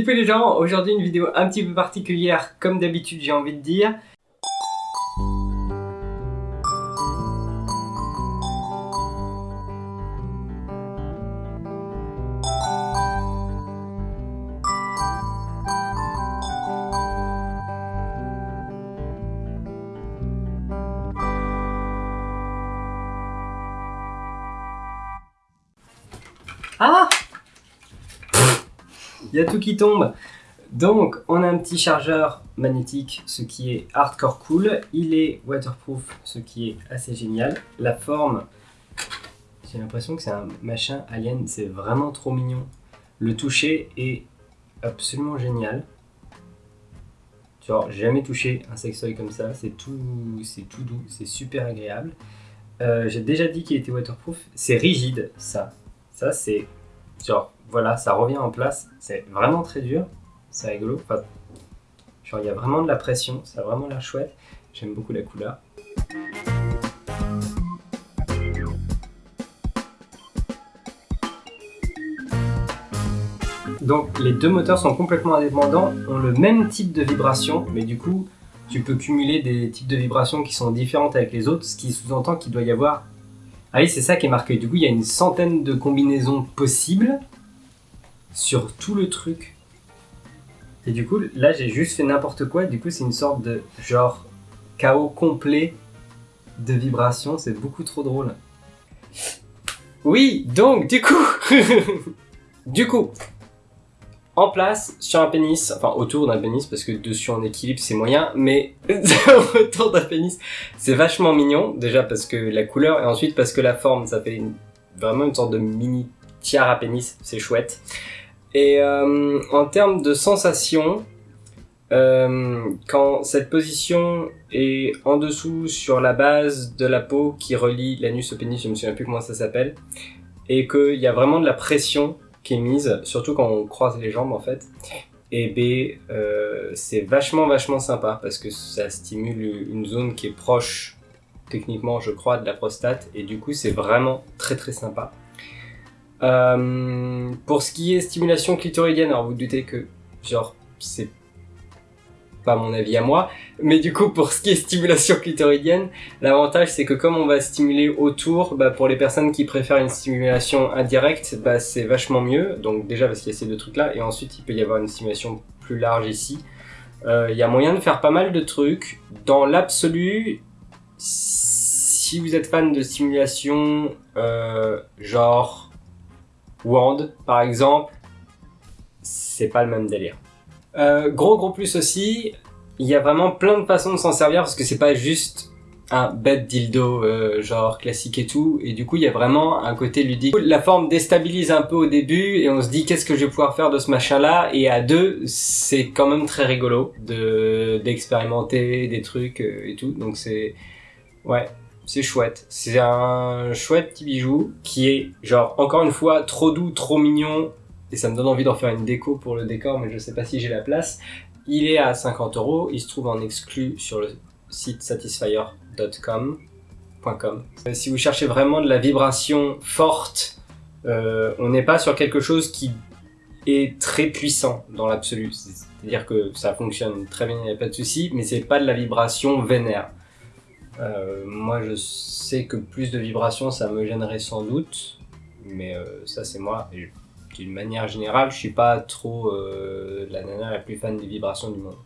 Peu les gens, aujourd'hui une vidéo un petit peu particulière, comme d'habitude j'ai envie de dire. Ah Il y a tout qui tombe. Donc, on a un petit chargeur magnétique, ce qui est hardcore cool. Il est waterproof, ce qui est assez génial. La forme, j'ai l'impression que c'est un machin alien, c'est vraiment trop mignon. Le toucher est absolument génial. Genre, j'ai jamais touché un sextoy comme ça, c'est tout, tout doux, c'est super agréable. Euh, j'ai déjà dit qu'il était waterproof, c'est rigide ça, ça, c'est genre, voilà, ça revient en place. C'est vraiment très dur. C'est rigolo. Enfin, genre, il y a vraiment de la pression. Ça a vraiment l'air chouette. J'aime beaucoup la couleur. Donc les deux moteurs sont complètement indépendants, ont le même type de vibration, mais du coup tu peux cumuler des types de vibrations qui sont différentes avec les autres, ce qui sous-entend qu'il doit y avoir ah oui, c'est ça qui est marqué. Du coup, il y a une centaine de combinaisons possibles sur tout le truc. Et du coup, là, j'ai juste fait n'importe quoi. Du coup, c'est une sorte de genre chaos complet de vibrations. C'est beaucoup trop drôle. Oui, donc, du coup... du coup, en place sur un pénis, enfin autour d'un pénis parce que dessus en équilibre c'est moyen, mais autour d'un pénis c'est vachement mignon, déjà parce que la couleur et ensuite parce que la forme ça fait vraiment une sorte de mini tiare à pénis, c'est chouette. Et euh, en termes de sensation, euh, quand cette position est en dessous sur la base de la peau qui relie l'anus au pénis, je me souviens plus comment ça s'appelle, et qu'il y a vraiment de la pression qui est mise, surtout quand on croise les jambes en fait. Et B, euh, c'est vachement vachement sympa parce que ça stimule une zone qui est proche techniquement je crois de la prostate et du coup c'est vraiment très très sympa. Euh, pour ce qui est stimulation clitoridienne, alors vous, vous doutez que genre c'est pas mon avis à moi. Mais du coup, pour ce qui est stimulation clitoridienne, l'avantage c'est que comme on va stimuler autour, bah, pour les personnes qui préfèrent une stimulation indirecte, bah, c'est vachement mieux. Donc déjà parce qu'il y a ces deux trucs là, et ensuite il peut y avoir une stimulation plus large ici. Euh, il y a moyen de faire pas mal de trucs. Dans l'absolu, si vous êtes fan de stimulation euh, genre Wand par exemple, c'est pas le même délire. Euh, gros gros plus aussi, il y a vraiment plein de façons de s'en servir parce que c'est pas juste un bête dildo euh, genre classique et tout et du coup il y a vraiment un côté ludique. La forme déstabilise un peu au début et on se dit qu'est-ce que je vais pouvoir faire de ce machin là et à deux c'est quand même très rigolo de d'expérimenter des trucs euh, et tout donc c'est ouais c'est chouette. C'est un chouette petit bijou qui est genre encore une fois trop doux, trop mignon et ça me donne envie d'en faire une déco pour le décor, mais je sais pas si j'ai la place. Il est à 50 euros, il se trouve en exclu sur le site satisfyer.com. Euh, si vous cherchez vraiment de la vibration forte, euh, on n'est pas sur quelque chose qui est très puissant dans l'absolu. C'est-à-dire que ça fonctionne très bien, il n'y a pas de souci, mais c'est pas de la vibration vénère. Euh, moi je sais que plus de vibrations ça me gênerait sans doute, mais ça c'est moi, d'une manière générale, je suis pas trop euh, la nana la plus fan des vibrations du monde.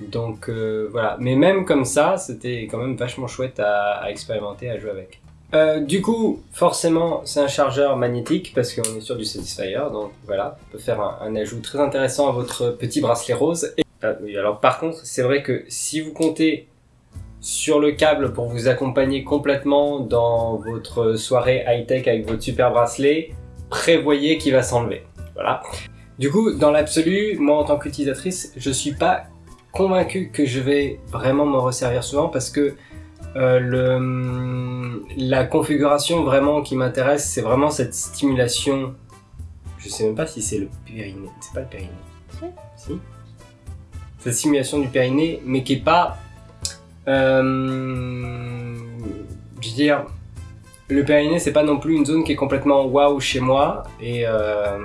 Donc euh, voilà, mais même comme ça, c'était quand même vachement chouette à, expérimenter, à jouer avec. Euh, du coup, forcément, c'est un chargeur magnétique parce qu'on est sur du Satisfyer, donc voilà, on peut faire un, ajout très intéressant à votre petit bracelet rose. Et, oui, alors par contre, c'est vrai que si vous comptez sur le câble pour vous accompagner complètement dans votre soirée high-tech avec votre super bracelet, prévoyez qu'il va s'enlever. Voilà. Du coup, dans l'absolu, moi en tant qu'utilisatrice, je suis pas convaincu que je vais vraiment m'en resservir souvent parce que euh, le, la configuration vraiment qui m'intéresse, c'est vraiment cette stimulation. Je sais même pas si c'est le périnée. C'est pas le périnée. Si. si Cette stimulation du périnée, mais qui est pas... Euh, je veux dire, le périnée, c'est pas non plus une zone qui est complètement waouh chez moi. Et, euh,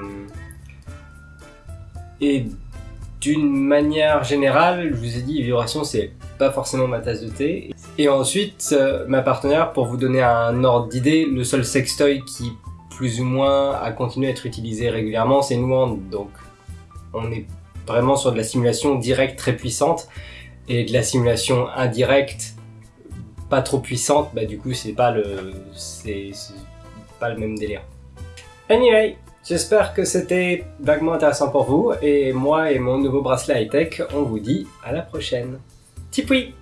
Et d'une manière générale, je vous ai dit, vibration, c'est pas forcément ma tasse de thé. Et ensuite, euh, ma partenaire, pour vous donner un ordre d'idée, le seul sextoy qui plus ou moins a continué à être utilisé régulièrement, c'est Nuand. Donc on est vraiment sur de la simulation directe très puissante et de la simulation indirecte pas trop puissante, bah du coup c'est pas le c'est pas le même délire. Anyway, j'espère que c'était vaguement intéressant pour vous et moi et mon nouveau bracelet high-tech, on vous dit à la prochaine. Tipoui